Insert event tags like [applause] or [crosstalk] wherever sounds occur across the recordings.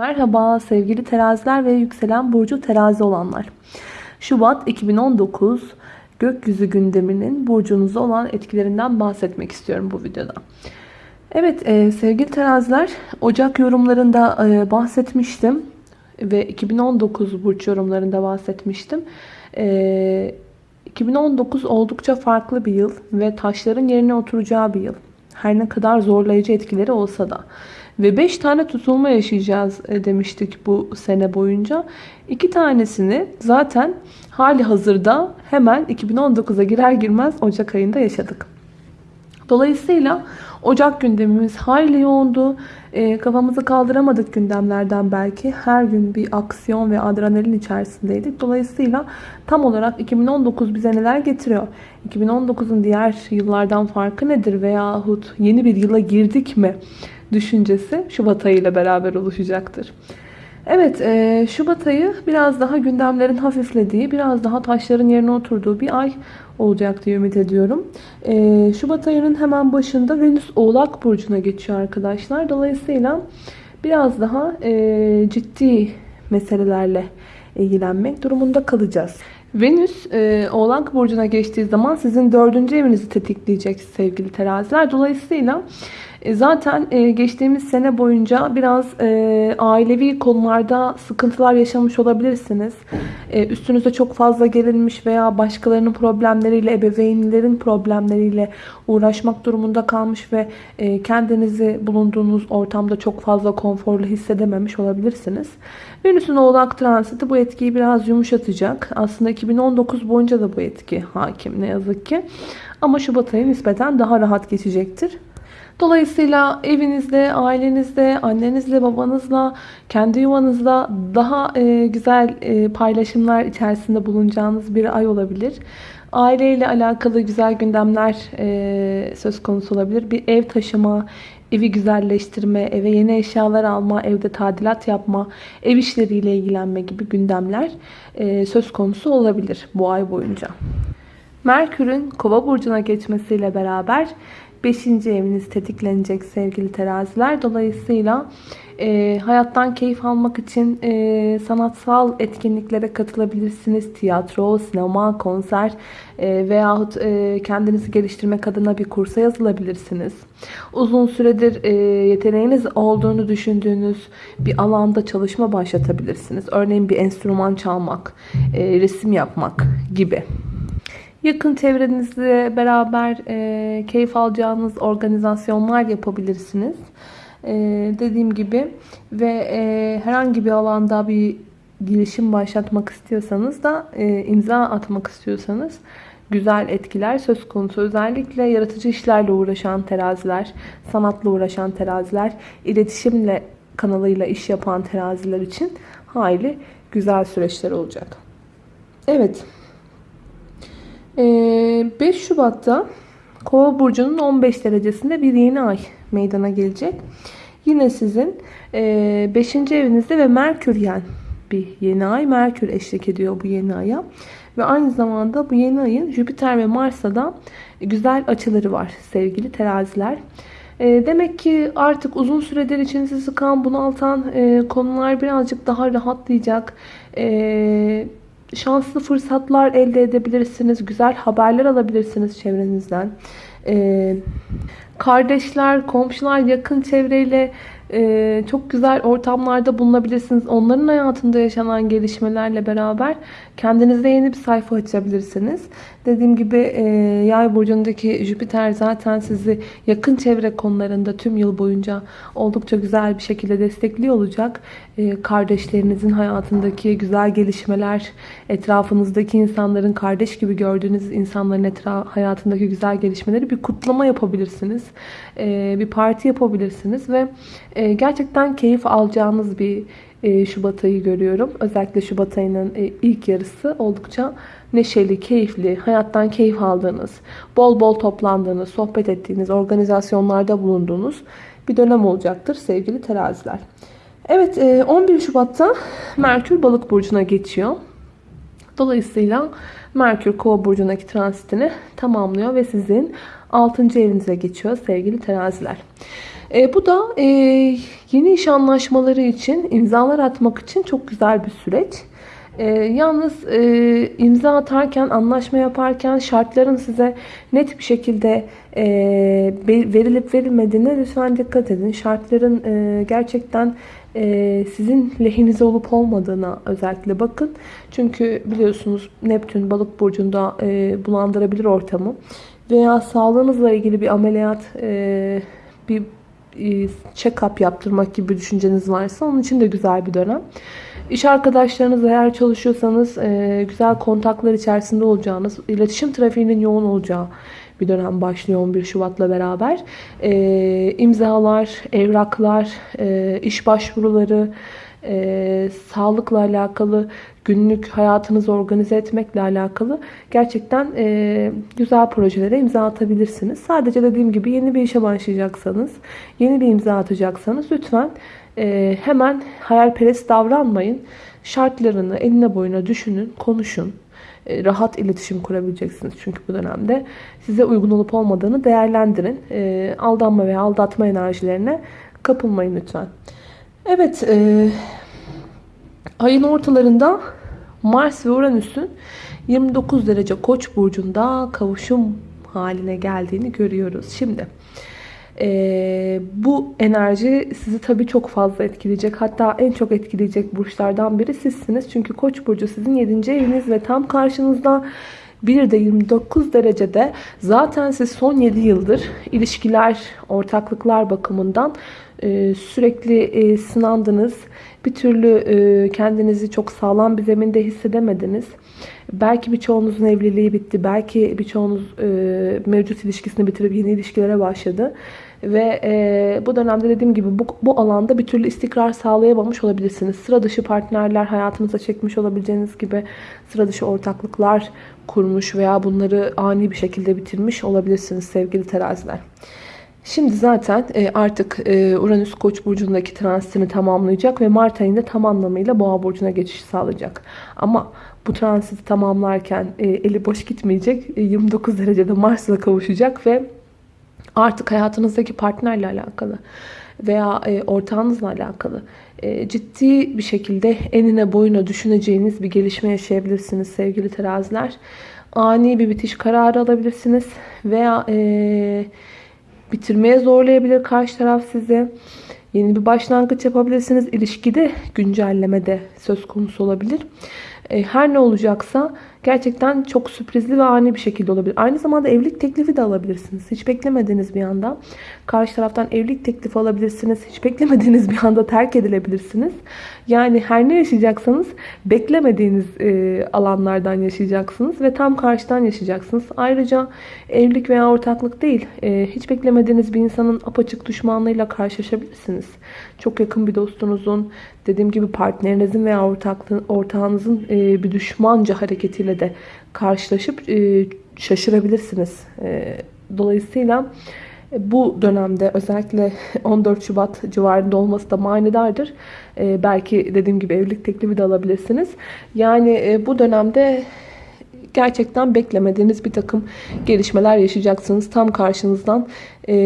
Merhaba sevgili teraziler ve yükselen burcu terazi olanlar. Şubat 2019 gökyüzü gündeminin burcunuzda olan etkilerinden bahsetmek istiyorum bu videoda. Evet e, sevgili teraziler Ocak yorumlarında e, bahsetmiştim ve 2019 burç yorumlarında bahsetmiştim. E, 2019 oldukça farklı bir yıl ve taşların yerine oturacağı bir yıl. Her ne kadar zorlayıcı etkileri olsa da. Ve 5 tane tutulma yaşayacağız e, demiştik bu sene boyunca. 2 tanesini zaten hali hazırda hemen 2019'a girer girmez Ocak ayında yaşadık. Dolayısıyla Ocak gündemimiz hayli yoğundu. E, kafamızı kaldıramadık gündemlerden belki. Her gün bir aksiyon ve adrenalin içerisindeydik. Dolayısıyla tam olarak 2019 bize neler getiriyor? 2019'un diğer yıllardan farkı nedir? Veyahut yeni bir yıla girdik mi? Düşüncesi Şubat ayı ile beraber oluşacaktır. Evet, e, Şubat ayı biraz daha gündemlerin hafiflediği, biraz daha taşların yerine oturduğu bir ay olacak diye ümit ediyorum. E, Şubat ayının hemen başında Venüs Oğlak Burcu'na geçiyor arkadaşlar. Dolayısıyla biraz daha e, ciddi meselelerle ilgilenmek durumunda kalacağız. Venüs e, Oğlak Burcu'na geçtiği zaman sizin dördüncü evinizi tetikleyecek sevgili teraziler. Dolayısıyla e, zaten e, geçtiğimiz sene boyunca biraz e, ailevi konularda sıkıntılar yaşamış olabilirsiniz. Üstünüze çok fazla gelinmiş veya başkalarının problemleriyle, ebeveynlerin problemleriyle uğraşmak durumunda kalmış ve kendinizi bulunduğunuz ortamda çok fazla konforlu hissedememiş olabilirsiniz. Venüs'ün oğlak transiti bu etkiyi biraz yumuşatacak. Aslında 2019 boyunca da bu etki hakim ne yazık ki. Ama Şubat ayı nispeten daha rahat geçecektir. Dolayısıyla evinizde, ailenizde, annenizle, babanızla, kendi yuvanızda daha e, güzel e, paylaşımlar içerisinde bulunacağınız bir ay olabilir. Aileyle alakalı güzel gündemler e, söz konusu olabilir. Bir ev taşıma, evi güzelleştirme, eve yeni eşyalar alma, evde tadilat yapma, ev işleriyle ilgilenme gibi gündemler e, söz konusu olabilir bu ay boyunca. Merkür'ün kova burcuna geçmesiyle beraber 5. eviniz tetiklenecek sevgili teraziler. Dolayısıyla e, hayattan keyif almak için e, sanatsal etkinliklere katılabilirsiniz. Tiyatro, sinema, konser e, veyahut e, kendinizi geliştirmek adına bir kursa yazılabilirsiniz. Uzun süredir e, yeteneğiniz olduğunu düşündüğünüz bir alanda çalışma başlatabilirsiniz. Örneğin bir enstrüman çalmak, e, resim yapmak gibi. Yakın çevrenizle beraber e, keyif alacağınız organizasyonlar yapabilirsiniz. E, dediğim gibi ve e, herhangi bir alanda bir girişim başlatmak istiyorsanız da e, imza atmak istiyorsanız güzel etkiler söz konusu. Özellikle yaratıcı işlerle uğraşan teraziler, sanatla uğraşan teraziler, iletişimle kanalıyla iş yapan teraziler için hayli güzel süreçler olacak. Evet. 5 ee, Şubat'ta Kova burcunun 15 derecesinde bir yeni ay meydana gelecek. Yine sizin 5. E, evinizde ve Merkür yani bir yeni ay. Merkür eşlik ediyor bu yeni aya. Ve aynı zamanda bu yeni ayın Jüpiter ve Mars'ta da güzel açıları var sevgili teraziler. E, demek ki artık uzun süredir içinizi sıkan, bunaltan e, konular birazcık daha rahatlayacak şanslı fırsatlar elde edebilirsiniz. Güzel haberler alabilirsiniz çevrenizden. Ee, kardeşler, komşular, yakın çevreyle e, çok güzel ortamlarda bulunabilirsiniz. Onların hayatında yaşanan gelişmelerle beraber kendinizde yeni bir sayfa açabilirsiniz. Dediğim gibi e, yay burcundaki Jüpiter zaten sizi yakın çevre konularında tüm yıl boyunca oldukça güzel bir şekilde destekliyor olacak. E, kardeşlerinizin hayatındaki güzel gelişmeler, etrafınızdaki insanların kardeş gibi gördüğünüz insanların etraf, hayatındaki güzel gelişmeleri bir kutlama yapabilirsiniz. E, bir parti yapabilirsiniz ve e, gerçekten keyif alacağınız bir Şubat ayı görüyorum. Özellikle Şubat ayının e, ilk yarısı oldukça neşeli, keyifli, hayattan keyif aldığınız, bol bol toplandığınız, sohbet ettiğiniz, organizasyonlarda bulunduğunuz bir dönem olacaktır sevgili teraziler. Evet 11 Şubat'ta Merkür Balık Burcu'na geçiyor. Dolayısıyla Merkür Kova Burcu'ndaki transitini tamamlıyor ve sizin 6. evinize geçiyor sevgili teraziler. E, bu da e, yeni iş anlaşmaları için, imzalar atmak için çok güzel bir süreç. E, yalnız e, imza atarken, anlaşma yaparken şartların size net bir şekilde e, verilip verilmediğine lütfen dikkat edin. Şartların e, gerçekten e, sizin lehinize olup olmadığına özellikle bakın. Çünkü biliyorsunuz Neptün balık burcunda e, bulandırabilir ortamı. Veya sağlığınızla ilgili bir ameliyat, e, bir e, check-up yaptırmak gibi düşünceniz varsa onun için de güzel bir dönem. İş arkadaşlarınız eğer çalışıyorsanız e, güzel kontaklar içerisinde olacağınız, iletişim trafiğinin yoğun olacağı bir dönem başlıyor 11 Şubat'la beraber. E, imzalar, evraklar, e, iş başvuruları, e, sağlıkla alakalı, günlük hayatınızı organize etmekle alakalı gerçekten e, güzel projelere imza atabilirsiniz. Sadece dediğim gibi yeni bir işe başlayacaksanız, yeni bir imza atacaksanız lütfen e, hemen hayalperest davranmayın. Şartlarını eline boyuna düşünün, konuşun. E, rahat iletişim kurabileceksiniz çünkü bu dönemde. Size uygun olup olmadığını değerlendirin. E, aldanma veya aldatma enerjilerine kapılmayın lütfen. Evet, e, ayın ortalarında Mars ve Uranüs'ün 29 derece Koç burcunda kavuşum haline geldiğini görüyoruz. Şimdi e, bu enerji sizi tabii çok fazla etkileyecek. Hatta en çok etkileyecek burçlardan biri sizsiniz. Çünkü Koç burcu sizin 7. eviniz ve tam karşınızda bir de 29 derecede zaten siz son 7 yıldır ilişkiler, ortaklıklar bakımından e, sürekli e, sınandınız. Bir türlü e, kendinizi çok sağlam bir zeminde hissedemediniz. Belki birçoğunuzun evliliği bitti. Belki birçoğunuz mevcut ilişkisini bitirip yeni ilişkilere başladı. Ve e, bu dönemde dediğim gibi bu, bu alanda bir türlü istikrar sağlayamamış olabilirsiniz. Sıra dışı partnerler hayatınıza çekmiş olabileceğiniz gibi sıra dışı ortaklıklar kurmuş veya bunları ani bir şekilde bitirmiş olabilirsiniz sevgili teraziler. Şimdi zaten e, artık e, Uranüs Koç burcundaki transitini tamamlayacak ve Mart ayında tam anlamıyla Boğa burcuna geçiş sağlayacak. Ama bu transiti tamamlarken e, eli boş gitmeyecek. 29 derecede Mars'la kavuşacak ve artık hayatınızdaki partnerle alakalı veya ortağınızla alakalı ciddi bir şekilde enine boyuna düşüneceğiniz bir gelişme yaşayabilirsiniz sevgili teraziler. Ani bir bitiş kararı alabilirsiniz veya e, bitirmeye zorlayabilir karşı taraf sizi. Yeni bir başlangıç yapabilirsiniz. İlişkide güncelleme de söz konusu olabilir. E, her ne olacaksa gerçekten çok sürprizli ve ani bir şekilde olabilir. Aynı zamanda evlilik teklifi de alabilirsiniz. Hiç beklemediğiniz bir anda. Karşı taraftan evlilik teklifi alabilirsiniz. Hiç beklemediğiniz bir anda terk edilebilirsiniz. Yani her ne yaşayacaksanız beklemediğiniz e, alanlardan yaşayacaksınız ve tam karşıdan yaşayacaksınız. Ayrıca evlilik veya ortaklık değil, e, hiç beklemediğiniz bir insanın apaçık düşmanlığıyla karşılaşabilirsiniz. Çok yakın bir dostunuzun, dediğim gibi partnerinizin veya ortağınızın e, bir düşmanca hareketiyle de karşılaşıp e, şaşırabilirsiniz. E, dolayısıyla bu dönemde özellikle [laughs] 14 Şubat civarında olması da manidardır. belki dediğim gibi evlilik teklifi de alabilirsiniz. Yani bu dönemde gerçekten beklemediğiniz bir takım gelişmeler yaşayacaksınız. Tam karşınızdan,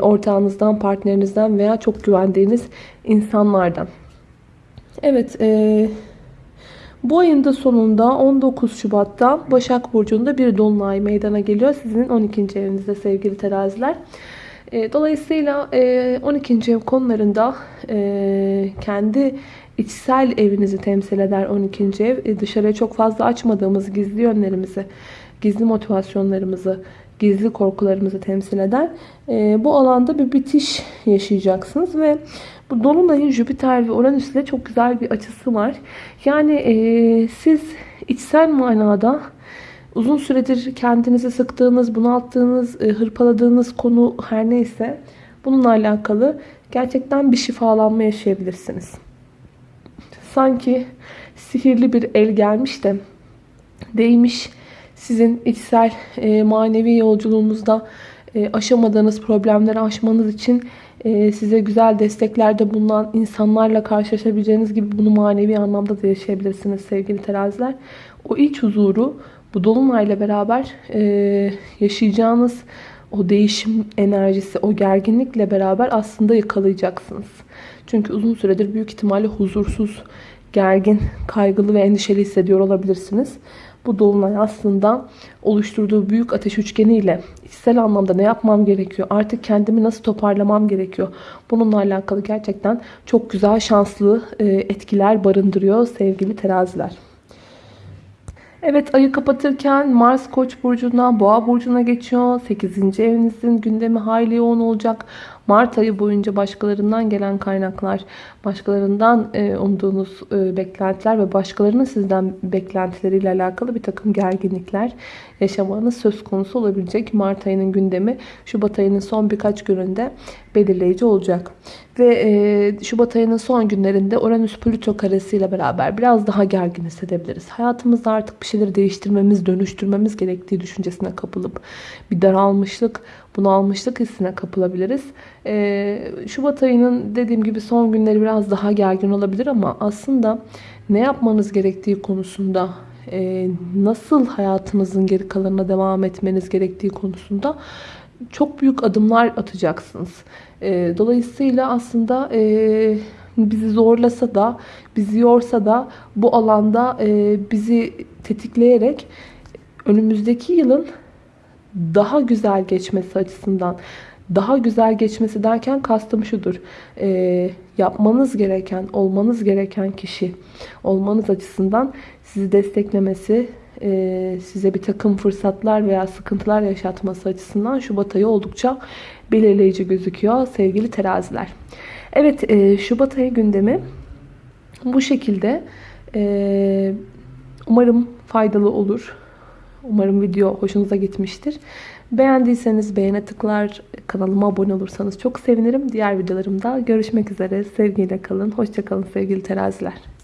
ortağınızdan, partnerinizden veya çok güvendiğiniz insanlardan. Evet, e, bu ayın da sonunda 19 Şubat'ta Başak Burcu'nda bir dolunay meydana geliyor. Sizin 12. evinizde sevgili teraziler. E, dolayısıyla e, 12. ev konularında e, kendi içsel evinizi temsil eder 12. ev. E, dışarıya çok fazla açmadığımız gizli yönlerimizi, gizli motivasyonlarımızı, gizli korkularımızı temsil eder. E, bu alanda bir bitiş yaşayacaksınız ve bu Dolunay'ın Jüpiter ve Uranüs çok güzel bir açısı var. Yani e, siz içsel manada uzun süredir kendinizi sıktığınız, bunalttığınız, e, hırpaladığınız konu her neyse bununla alakalı gerçekten bir şifalanma yaşayabilirsiniz. Sanki sihirli bir el gelmiş de değmiş sizin içsel e, manevi yolculuğunuzda e, aşamadığınız problemleri aşmanız için size güzel desteklerde bulunan insanlarla karşılaşabileceğiniz gibi bunu manevi anlamda da yaşayabilirsiniz sevgili teraziler. O iç huzuru bu dolunayla beraber e, yaşayacağınız o değişim enerjisi, o gerginlikle beraber aslında yakalayacaksınız. Çünkü uzun süredir büyük ihtimalle huzursuz, gergin, kaygılı ve endişeli hissediyor olabilirsiniz. Bu dolunay aslında oluşturduğu büyük ateş üçgeniyle içsel anlamda ne yapmam gerekiyor? Artık kendimi nasıl toparlamam gerekiyor? Bununla alakalı gerçekten çok güzel şanslı e, etkiler barındırıyor sevgili teraziler. Evet ayı kapatırken Mars Koç burcundan Boğa burcuna geçiyor. 8. evinizin gündemi hayli yoğun olacak. Mart ayı boyunca başkalarından gelen kaynaklar, başkalarından e, umduğunuz e, beklentiler ve başkalarının sizden beklentileriyle alakalı bir takım gerginlikler yaşamanız söz konusu olabilecek. Mart ayının gündemi Şubat ayının son birkaç gününde belirleyici olacak. Ve e, Şubat ayının son günlerinde Uranüs-Plüto karesiyle beraber biraz daha gergin hissedebiliriz. Hayatımızda artık bir şeyleri değiştirmemiz, dönüştürmemiz gerektiği düşüncesine kapılıp bir daralmışlık, bunalmışlık hissine kapılabiliriz. Ee, Şubat ayının dediğim gibi son günleri biraz daha gergin olabilir ama aslında ne yapmanız gerektiği konusunda e, nasıl hayatınızın geri kalanına devam etmeniz gerektiği konusunda çok büyük adımlar atacaksınız. E, dolayısıyla aslında e, bizi zorlasa da, bizi yorsa da bu alanda e, bizi tetikleyerek önümüzdeki yılın daha güzel geçmesi açısından daha güzel geçmesi derken kastım şudur. E, yapmanız gereken, olmanız gereken kişi olmanız açısından sizi desteklemesi, e, size bir takım fırsatlar veya sıkıntılar yaşatması açısından Şubat ayı oldukça belirleyici gözüküyor sevgili teraziler. Evet e, Şubat ayı gündemi bu şekilde. E, umarım faydalı olur. Umarım video hoşunuza gitmiştir. Beğendiyseniz beğene tıklar, kanalıma abone olursanız çok sevinirim. Diğer videolarımda görüşmek üzere. Sevgiyle kalın. Hoşçakalın sevgili teraziler.